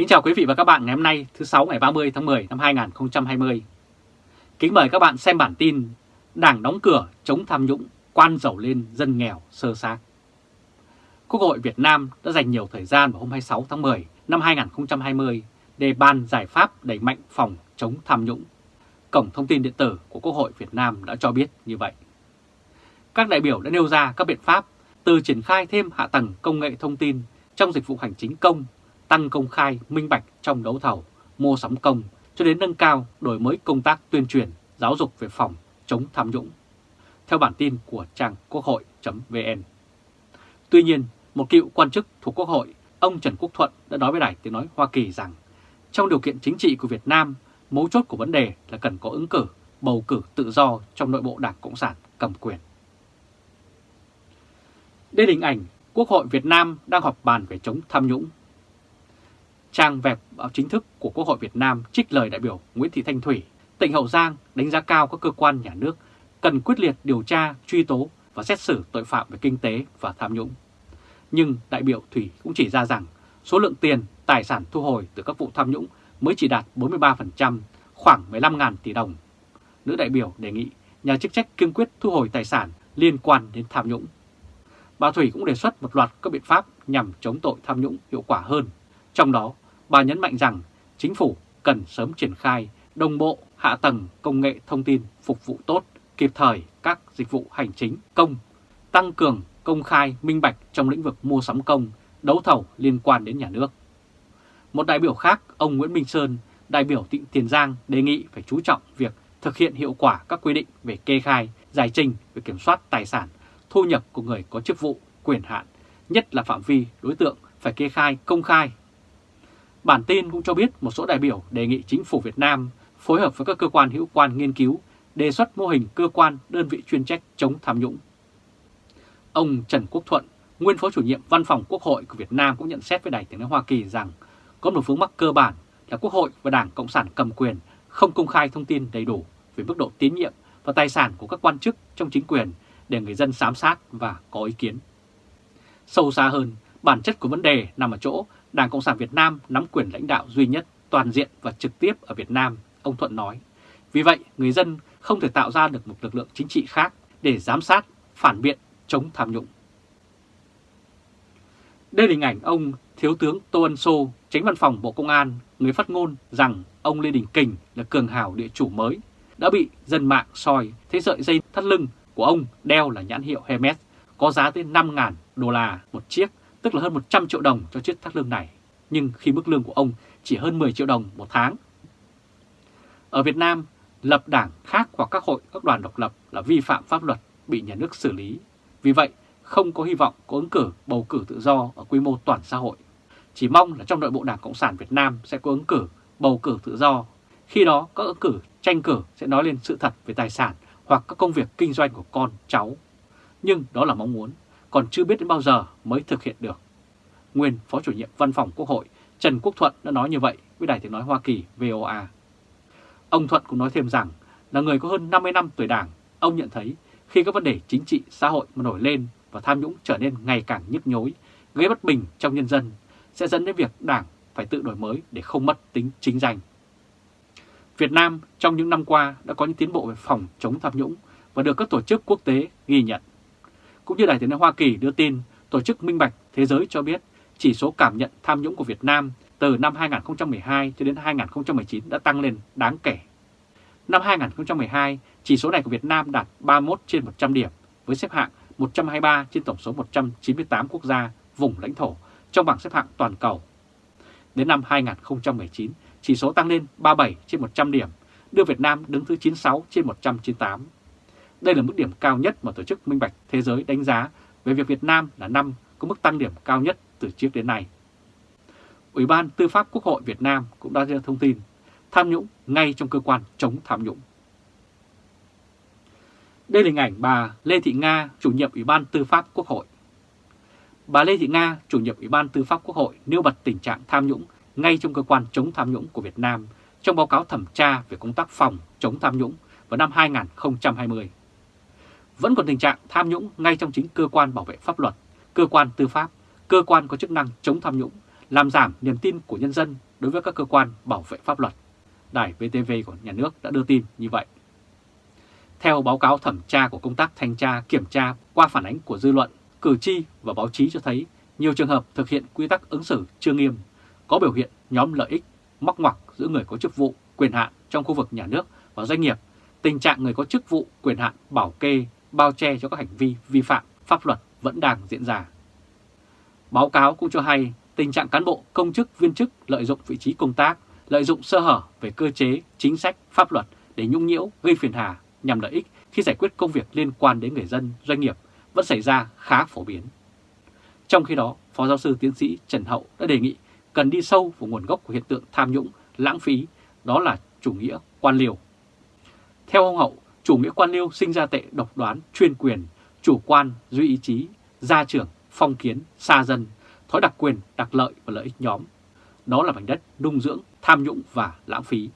Kính chào quý vị và các bạn ngày hôm nay thứ 6 ngày 30 tháng 10 năm 2020. Kính mời các bạn xem bản tin Đảng đóng cửa chống tham nhũng, quan giàu lên dân nghèo sơ xác. Quốc hội Việt Nam đã dành nhiều thời gian vào hôm 26 tháng 10 năm 2020 để ban giải pháp đẩy mạnh phòng chống tham nhũng. Cổng thông tin điện tử của Quốc hội Việt Nam đã cho biết như vậy. Các đại biểu đã nêu ra các biện pháp từ triển khai thêm hạ tầng công nghệ thông tin trong dịch vụ hành chính công tăng công khai, minh bạch trong đấu thầu, mua sắm công cho đến nâng cao đổi mới công tác tuyên truyền, giáo dục về phòng chống tham nhũng. Theo bản tin của trang quốc hội.vn Tuy nhiên, một cựu quan chức thuộc Quốc hội, ông Trần Quốc Thuận đã nói với Đài Tiếng Nói Hoa Kỳ rằng trong điều kiện chính trị của Việt Nam, mấu chốt của vấn đề là cần có ứng cử, bầu cử tự do trong nội bộ Đảng Cộng sản cầm quyền. Đây là hình ảnh Quốc hội Việt Nam đang họp bàn về chống tham nhũng Trang web báo chính thức của Quốc hội Việt Nam trích lời đại biểu Nguyễn Thị Thanh Thủy, tỉnh Hậu Giang đánh giá cao các cơ quan nhà nước cần quyết liệt điều tra, truy tố và xét xử tội phạm về kinh tế và tham nhũng. Nhưng đại biểu Thủy cũng chỉ ra rằng số lượng tiền, tài sản thu hồi từ các vụ tham nhũng mới chỉ đạt 43%, khoảng 15.000 tỷ đồng. Nữ đại biểu đề nghị nhà chức trách kiên quyết thu hồi tài sản liên quan đến tham nhũng. Bà Thủy cũng đề xuất một loạt các biện pháp nhằm chống tội tham nhũng hiệu quả hơn. Trong đó, Bà nhấn mạnh rằng chính phủ cần sớm triển khai đồng bộ hạ tầng công nghệ thông tin phục vụ tốt, kịp thời các dịch vụ hành chính công, tăng cường công khai minh bạch trong lĩnh vực mua sắm công, đấu thầu liên quan đến nhà nước. Một đại biểu khác, ông Nguyễn Minh Sơn, đại biểu tỉnh Tiền Giang đề nghị phải chú trọng việc thực hiện hiệu quả các quy định về kê khai, giải trình về kiểm soát tài sản, thu nhập của người có chức vụ, quyền hạn, nhất là phạm vi đối tượng phải kê khai công khai Bản tin cũng cho biết một số đại biểu đề nghị chính phủ Việt Nam phối hợp với các cơ quan hữu quan nghiên cứu, đề xuất mô hình cơ quan đơn vị chuyên trách chống tham nhũng. Ông Trần Quốc Thuận, nguyên phó chủ nhiệm văn phòng Quốc hội của Việt Nam cũng nhận xét với Đài tiếng nói Hoa Kỳ rằng có một vướng mắc cơ bản là Quốc hội và Đảng Cộng sản cầm quyền không công khai thông tin đầy đủ về mức độ tín nhiệm và tài sản của các quan chức trong chính quyền để người dân giám sát và có ý kiến. Sâu xa hơn, bản chất của vấn đề nằm ở chỗ Đảng Cộng sản Việt Nam nắm quyền lãnh đạo duy nhất, toàn diện và trực tiếp ở Việt Nam, ông Thuận nói. Vì vậy, người dân không thể tạo ra được một lực lượng chính trị khác để giám sát, phản biện, chống tham nhũng. Đây là hình ảnh ông Thiếu tướng Tô Ân Sô, tránh văn phòng Bộ Công an, người phát ngôn rằng ông Lê Đình Kình là cường hào địa chủ mới, đã bị dân mạng soi thấy sợi dây thắt lưng của ông đeo là nhãn hiệu Hermes, có giá tới 5.000 đô la một chiếc tức là hơn 100 triệu đồng cho chiếc thắt lưng này, nhưng khi mức lương của ông chỉ hơn 10 triệu đồng một tháng. Ở Việt Nam, lập đảng khác hoặc các hội, các đoàn độc lập là vi phạm pháp luật, bị nhà nước xử lý. Vì vậy, không có hy vọng có ứng cử bầu cử tự do ở quy mô toàn xã hội. Chỉ mong là trong nội bộ Đảng Cộng sản Việt Nam sẽ có ứng cử bầu cử tự do. Khi đó, các ứng cử tranh cử sẽ nói lên sự thật về tài sản hoặc các công việc kinh doanh của con, cháu. Nhưng đó là mong muốn còn chưa biết đến bao giờ mới thực hiện được. Nguyên Phó chủ nhiệm Văn phòng Quốc hội Trần Quốc Thuận đã nói như vậy với Đài Tiếng Nói Hoa Kỳ VOA. Ông Thuận cũng nói thêm rằng là người có hơn 50 năm tuổi đảng, ông nhận thấy khi các vấn đề chính trị xã hội mà nổi lên và tham nhũng trở nên ngày càng nhức nhối, gây bất bình trong nhân dân sẽ dẫn đến việc đảng phải tự đổi mới để không mất tính chính danh. Việt Nam trong những năm qua đã có những tiến bộ về phòng chống tham nhũng và được các tổ chức quốc tế ghi nhận. Cũng như Đài tiếng nói Hoa Kỳ đưa tin, Tổ chức Minh Bạch Thế giới cho biết chỉ số cảm nhận tham nhũng của Việt Nam từ năm 2012 cho đến 2019 đã tăng lên đáng kể. Năm 2012, chỉ số này của Việt Nam đạt 31 trên 100 điểm với xếp hạng 123 trên tổng số 198 quốc gia, vùng lãnh thổ trong bảng xếp hạng toàn cầu. Đến năm 2019, chỉ số tăng lên 37 trên 100 điểm, đưa Việt Nam đứng thứ 96 trên 198. Đây là mức điểm cao nhất mà Tổ chức Minh Bạch Thế giới đánh giá về việc Việt Nam là năm có mức tăng điểm cao nhất từ trước đến nay. Ủy ban Tư pháp Quốc hội Việt Nam cũng đã ra thông tin tham nhũng ngay trong cơ quan chống tham nhũng. Đây là hình ảnh bà Lê Thị Nga, chủ nhiệm Ủy ban Tư pháp Quốc hội. Bà Lê Thị Nga, chủ nhiệm Ủy ban Tư pháp Quốc hội nêu bật tình trạng tham nhũng ngay trong cơ quan chống tham nhũng của Việt Nam trong báo cáo thẩm tra về công tác phòng chống tham nhũng vào năm 2020 vẫn còn tình trạng tham nhũng ngay trong chính cơ quan bảo vệ pháp luật, cơ quan tư pháp, cơ quan có chức năng chống tham nhũng, làm giảm niềm tin của nhân dân đối với các cơ quan bảo vệ pháp luật. Đài VTV của nhà nước đã đưa tin như vậy. Theo báo cáo thẩm tra của công tác thanh tra kiểm tra qua phản ánh của dư luận, cử tri và báo chí cho thấy nhiều trường hợp thực hiện quy tắc ứng xử chưa nghiêm, có biểu hiện nhóm lợi ích, móc ngoặc giữa người có chức vụ, quyền hạn trong khu vực nhà nước và doanh nghiệp, tình trạng người có chức vụ, quyền hạn bảo kê, bao che cho các hành vi vi phạm pháp luật vẫn đang diễn ra. Báo cáo cũng cho hay tình trạng cán bộ, công chức, viên chức lợi dụng vị trí công tác, lợi dụng sơ hở về cơ chế, chính sách, pháp luật để nhũng nhiễu, gây phiền hà nhằm lợi ích khi giải quyết công việc liên quan đến người dân, doanh nghiệp vẫn xảy ra khá phổ biến. Trong khi đó, Phó Giáo sư Tiến sĩ Trần Hậu đã đề nghị cần đi sâu vào nguồn gốc của hiện tượng tham nhũng, lãng phí, đó là chủ nghĩa quan liều. Theo ông Hậu, chủ nghĩa quan liêu sinh ra tệ độc đoán, chuyên quyền, chủ quan, duy ý chí, gia trưởng, phong kiến, xa dân, thói đặc quyền, đặc lợi và lợi ích nhóm. Đó là mảnh đất nung dưỡng, tham nhũng và lãng phí.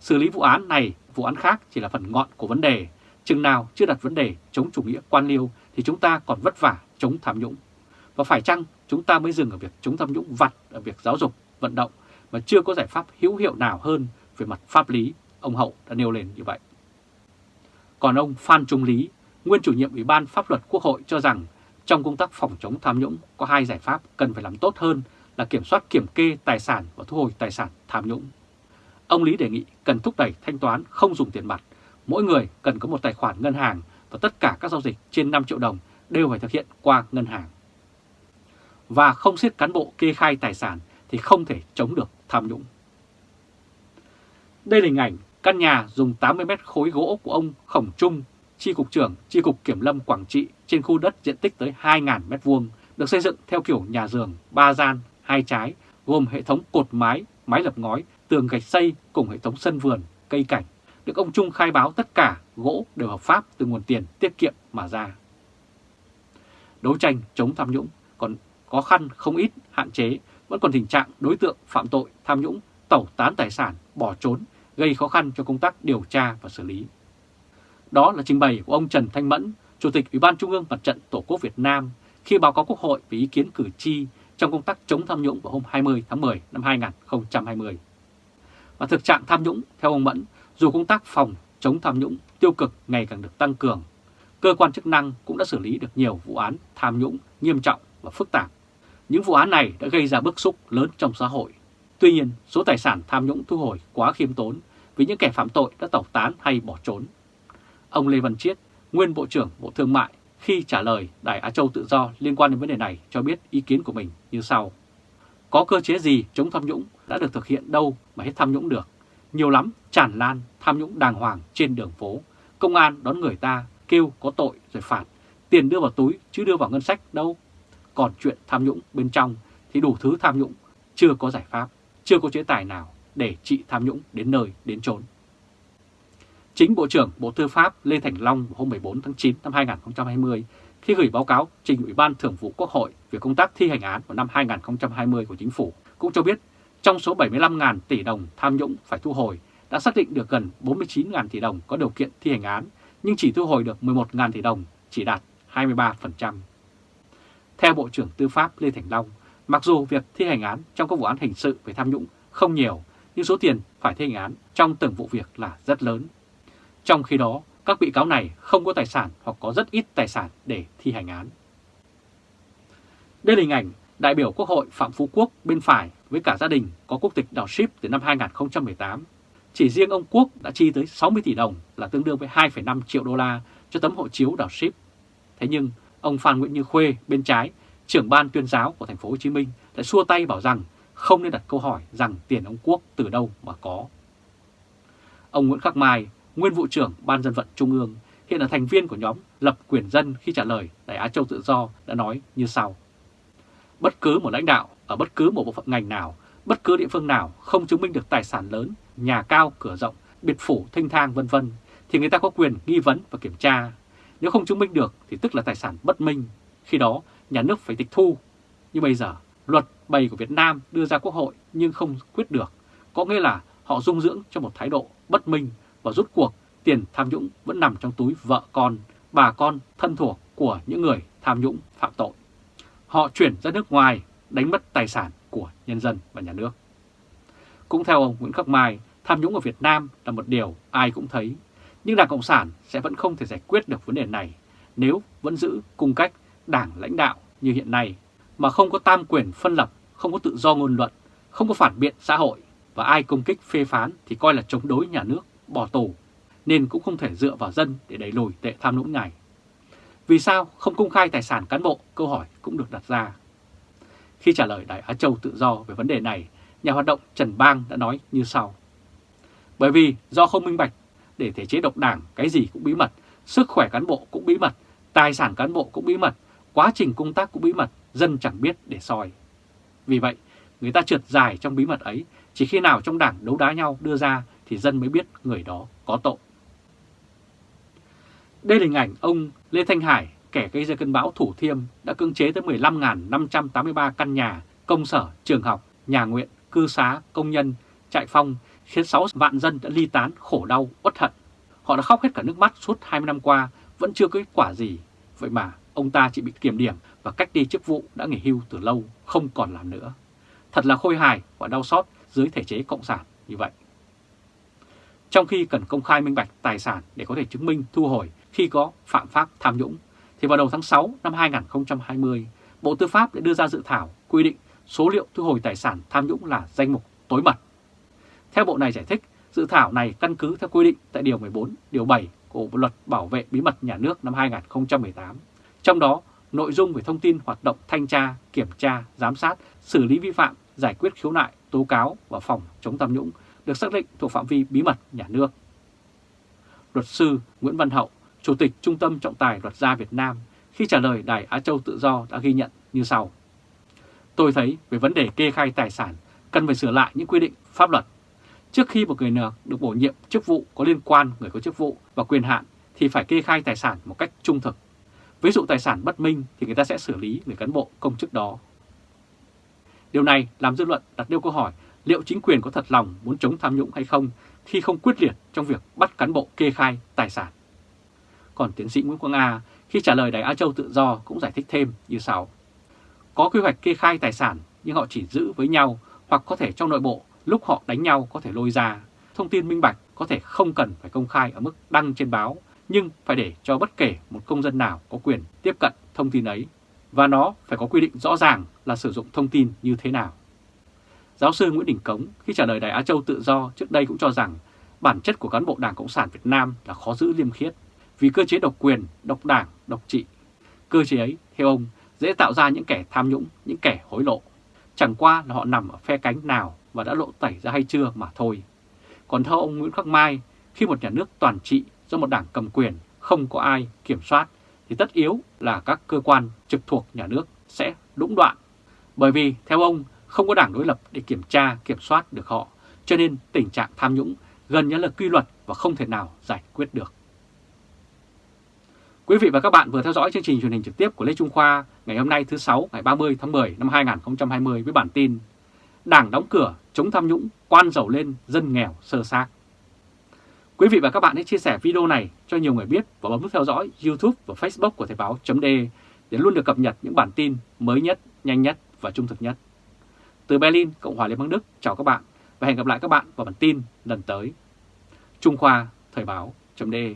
Xử lý vụ án này, vụ án khác chỉ là phần ngọn của vấn đề. Chừng nào chưa đặt vấn đề chống chủ nghĩa quan liêu thì chúng ta còn vất vả chống tham nhũng. Và phải chăng chúng ta mới dừng ở việc chống tham nhũng vặt ở việc giáo dục, vận động mà chưa có giải pháp hữu hiệu nào hơn về mặt pháp lý, ông Hậu đã nêu lên như vậy. Còn ông Phan Trung Lý, nguyên chủ nhiệm Ủy ban Pháp luật Quốc hội cho rằng trong công tác phòng chống tham nhũng có hai giải pháp cần phải làm tốt hơn là kiểm soát kiểm kê tài sản và thu hồi tài sản tham nhũng. Ông Lý đề nghị cần thúc đẩy thanh toán không dùng tiền mặt, mỗi người cần có một tài khoản ngân hàng và tất cả các giao dịch trên 5 triệu đồng đều phải thực hiện qua ngân hàng. Và không siết cán bộ kê khai tài sản thì không thể chống được tham nhũng. Đây là hình ảnh căn nhà dùng 80 mét khối gỗ của ông Khổng Trung, Chi cục trưởng Chi cục Kiểm lâm Quảng Trị trên khu đất diện tích tới 2.000 mét vuông được xây dựng theo kiểu nhà giường, ba gian, hai trái, gồm hệ thống cột mái, mái lập ngói, tường gạch xây cùng hệ thống sân vườn, cây cảnh. Được ông Trung khai báo tất cả gỗ đều hợp pháp từ nguồn tiền tiết kiệm mà ra. Đấu tranh chống tham nhũng còn khó khăn không ít hạn chế, vẫn còn tình trạng đối tượng phạm tội tham nhũng tẩu tán tài sản, bỏ trốn, gây khó khăn cho công tác điều tra và xử lý. Đó là trình bày của ông Trần Thanh Mẫn, Chủ tịch Ủy ban Trung ương Mặt trận Tổ quốc Việt Nam khi báo cáo Quốc hội về ý kiến cử tri trong công tác chống tham nhũng vào hôm 20 tháng 10 năm 2020. Và thực trạng tham nhũng, theo ông Mẫn, dù công tác phòng chống tham nhũng tiêu cực ngày càng được tăng cường, cơ quan chức năng cũng đã xử lý được nhiều vụ án tham nhũng nghiêm trọng và phức tạp. Những vụ án này đã gây ra bức xúc lớn trong xã hội. Tuy nhiên, số tài sản tham nhũng thu hồi quá khiêm tốn vì những kẻ phạm tội đã tẩu tán hay bỏ trốn. Ông Lê Văn Chiết, nguyên Bộ trưởng Bộ Thương mại, khi trả lời Đài Á Châu Tự Do liên quan đến vấn đề này cho biết ý kiến của mình như sau. Có cơ chế gì chống tham nhũng đã được thực hiện đâu mà hết tham nhũng được. Nhiều lắm, tràn lan, tham nhũng đàng hoàng trên đường phố. Công an đón người ta, kêu có tội rồi phạt. Tiền đưa vào túi chứ đưa vào ngân sách đâu. Còn chuyện tham nhũng bên trong thì đủ thứ tham nhũng, chưa có giải pháp, chưa có chế tài nào để trị tham nhũng đến nơi đến chốn. Chính Bộ trưởng Bộ Tư pháp Lê Thành Long hôm 14 tháng 9 năm 2020 khi gửi báo cáo trình Ủy ban Thường vụ Quốc hội về công tác thi hành án vào năm 2020 của Chính phủ cũng cho biết trong số 75.000 tỷ đồng tham nhũng phải thu hồi đã xác định được gần 49.000 tỷ đồng có điều kiện thi hành án nhưng chỉ thu hồi được 11.000 tỷ đồng, chỉ đạt 23%. Theo Bộ trưởng Tư pháp Lê Thành Long, mặc dù việc thi hành án trong các vụ án hình sự về tham nhũng không nhiều, nhưng số tiền phải thi hành án trong từng vụ việc là rất lớn. Trong khi đó, các bị cáo này không có tài sản hoặc có rất ít tài sản để thi hành án. Đây là hình ảnh đại biểu Quốc hội Phạm Phú Quốc bên phải với cả gia đình có quốc tịch đảo ship từ năm 2018. Chỉ riêng ông Quốc đã chi tới 60 tỷ đồng là tương đương với 2,5 triệu đô la cho tấm hộ chiếu đảo ship. Thế nhưng ông Phan Nguyễn Như Khuê bên trái, trưởng ban tuyên giáo của thành phố Hồ Chí Minh đã xua tay bảo rằng không nên đặt câu hỏi rằng tiền ông Quốc từ đâu mà có. Ông Nguyễn Khắc Mai, nguyên vụ trưởng Ban dân vận Trung ương, hiện là thành viên của nhóm Lập Quyền Dân khi trả lời đại Á Châu Tự Do đã nói như sau. Bất cứ một lãnh đạo ở bất cứ một bộ phận ngành nào, bất cứ địa phương nào không chứng minh được tài sản lớn, nhà cao, cửa rộng, biệt phủ, thanh thang vân vân thì người ta có quyền nghi vấn và kiểm tra. Nếu không chứng minh được thì tức là tài sản bất minh. Khi đó nhà nước phải tịch thu. Nhưng bây giờ luật bày của Việt Nam đưa ra quốc hội nhưng không quyết được. Có nghĩa là họ dung dưỡng cho một thái độ bất minh và rút cuộc tiền tham nhũng vẫn nằm trong túi vợ con, bà con thân thuộc của những người tham nhũng phạm tội. Họ chuyển ra nước ngoài đánh mất tài sản của nhân dân và nhà nước. Cũng theo ông Nguyễn Khắc Mai, tham nhũng ở Việt Nam là một điều ai cũng thấy, nhưng Đảng Cộng sản sẽ vẫn không thể giải quyết được vấn đề này nếu vẫn giữ cung cách đảng lãnh đạo như hiện nay, mà không có tam quyền phân lập, không có tự do ngôn luận, không có phản biện xã hội, và ai công kích phê phán thì coi là chống đối nhà nước, bỏ tù, nên cũng không thể dựa vào dân để đẩy lùi tệ tham nhũng này. Vì sao không công khai tài sản cán bộ? Câu hỏi cũng được đặt ra. Khi trả lời đại Á Châu tự do về vấn đề này, nhà hoạt động Trần Bang đã nói như sau. Bởi vì do không minh bạch, để thể chế độc đảng cái gì cũng bí mật, sức khỏe cán bộ cũng bí mật, tài sản cán bộ cũng bí mật, quá trình công tác cũng bí mật, dân chẳng biết để soi. Vì vậy, người ta trượt dài trong bí mật ấy, chỉ khi nào trong đảng đấu đá nhau đưa ra thì dân mới biết người đó có tội. Đây là hình ảnh ông Lê Thanh Hải, kẻ gây ra cơn bão Thủ Thiêm đã cưỡng chế tới 15.583 căn nhà, công sở, trường học, nhà nguyện, cư xá, công nhân, trại phong, khiến 6 vạn dân đã ly tán, khổ đau, uất hận. Họ đã khóc hết cả nước mắt suốt 20 năm qua, vẫn chưa có kết quả gì. Vậy mà ông ta chỉ bị kiểm điểm và cách đi chức vụ đã nghỉ hưu từ lâu, không còn làm nữa. Thật là khôi hài và đau xót dưới thể chế cộng sản như vậy. Trong khi cần công khai minh bạch tài sản để có thể chứng minh thu hồi khi có phạm pháp tham nhũng, thì vào đầu tháng 6 năm 2020, Bộ Tư pháp đã đưa ra dự thảo quy định số liệu thu hồi tài sản tham nhũng là danh mục tối mật. Theo Bộ này giải thích, dự thảo này căn cứ theo quy định tại Điều 14, Điều 7 của Bộ Luật Bảo vệ Bí mật Nhà nước năm 2018. Trong đó, nội dung về thông tin hoạt động thanh tra, kiểm tra, giám sát, xử lý vi phạm, giải quyết khiếu nại, tố cáo và phòng chống tham nhũng được xác định thuộc phạm vi bí mật nhà nước. Luật sư Nguyễn Văn Hậu, Chủ tịch Trung tâm Trọng tài Luật gia Việt Nam khi trả lời Đài Á Châu Tự Do đã ghi nhận như sau. Tôi thấy về vấn đề kê khai tài sản cần phải sửa lại những quy định pháp luật. Trước khi một người nào được bổ nhiệm chức vụ có liên quan người có chức vụ và quyền hạn thì phải kê khai tài sản một cách trung thực. Ví dụ tài sản bất minh thì người ta sẽ xử lý người cán bộ công chức đó. Điều này làm dư luận đặt nêu câu hỏi, liệu chính quyền có thật lòng muốn chống tham nhũng hay không khi không quyết liệt trong việc bắt cán bộ kê khai tài sản. Còn tiến sĩ Nguyễn Quang A, khi trả lời Đài Á Châu Tự Do cũng giải thích thêm như sau. Có quy hoạch kê khai tài sản nhưng họ chỉ giữ với nhau hoặc có thể trong nội bộ lúc họ đánh nhau có thể lôi ra. Thông tin minh bạch có thể không cần phải công khai ở mức đăng trên báo nhưng phải để cho bất kể một công dân nào có quyền tiếp cận thông tin ấy và nó phải có quy định rõ ràng là sử dụng thông tin như thế nào. Giáo sư Nguyễn Đình Cống khi trả lời Đài Á Châu Tự Do trước đây cũng cho rằng bản chất của cán bộ Đảng Cộng sản Việt Nam là khó giữ liêm khiết vì cơ chế độc quyền, độc đảng, độc trị. Cơ chế ấy, theo ông, dễ tạo ra những kẻ tham nhũng, những kẻ hối lộ. Chẳng qua là họ nằm ở phe cánh nào và đã lộ tẩy ra hay chưa mà thôi. Còn theo ông Nguyễn Khắc Mai, khi một nhà nước toàn trị do một đảng cầm quyền không có ai kiểm soát thì tất yếu là các cơ quan trực thuộc nhà nước sẽ đũng đoạn. Bởi vì theo ông không có đảng đối lập để kiểm tra, kiểm soát được họ, cho nên tình trạng tham nhũng gần như là quy luật và không thể nào giải quyết được. Quý vị và các bạn vừa theo dõi chương trình truyền hình trực tiếp của Lê Trung Khoa ngày hôm nay thứ Sáu ngày 30 tháng 10 năm 2020 với bản tin Đảng đóng cửa, chống tham nhũng, quan giàu lên, dân nghèo sơ xác. Quý vị và các bạn hãy chia sẻ video này cho nhiều người biết và bấm nút theo dõi YouTube và Facebook của Thời báo .de để luôn được cập nhật những bản tin mới nhất, nhanh nhất và trung thực nhất. Từ Berlin, Cộng hòa Liên bang Đức, chào các bạn và hẹn gặp lại các bạn vào bản tin lần tới. Trung Khoa, Thời báo .de